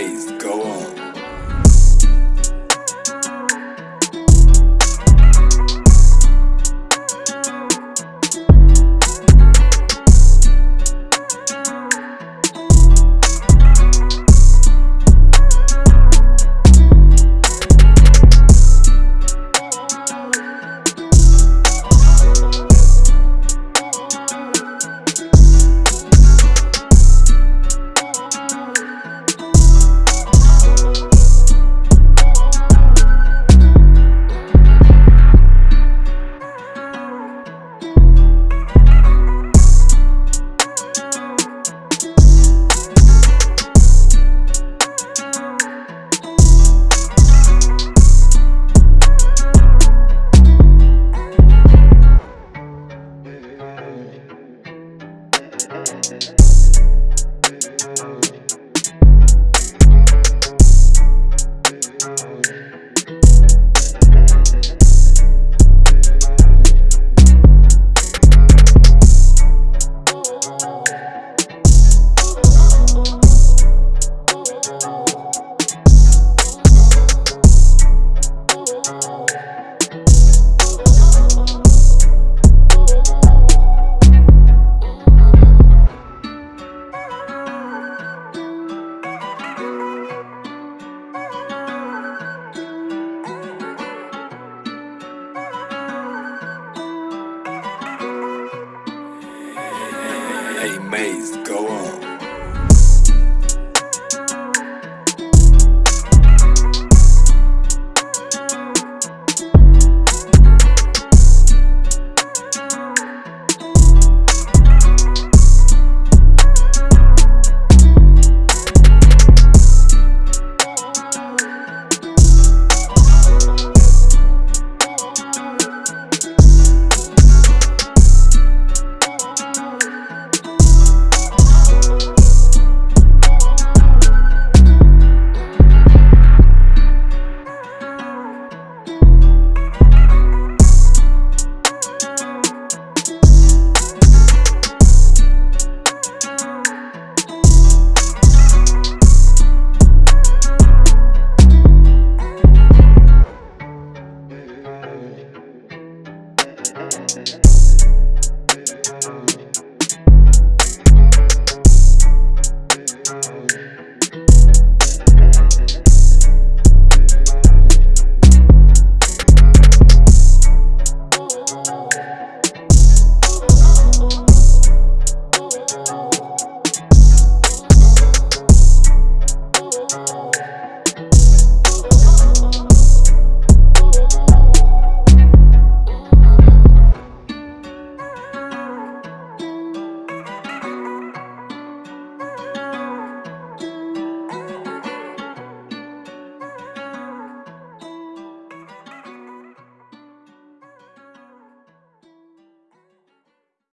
Maze, go Hey, go on.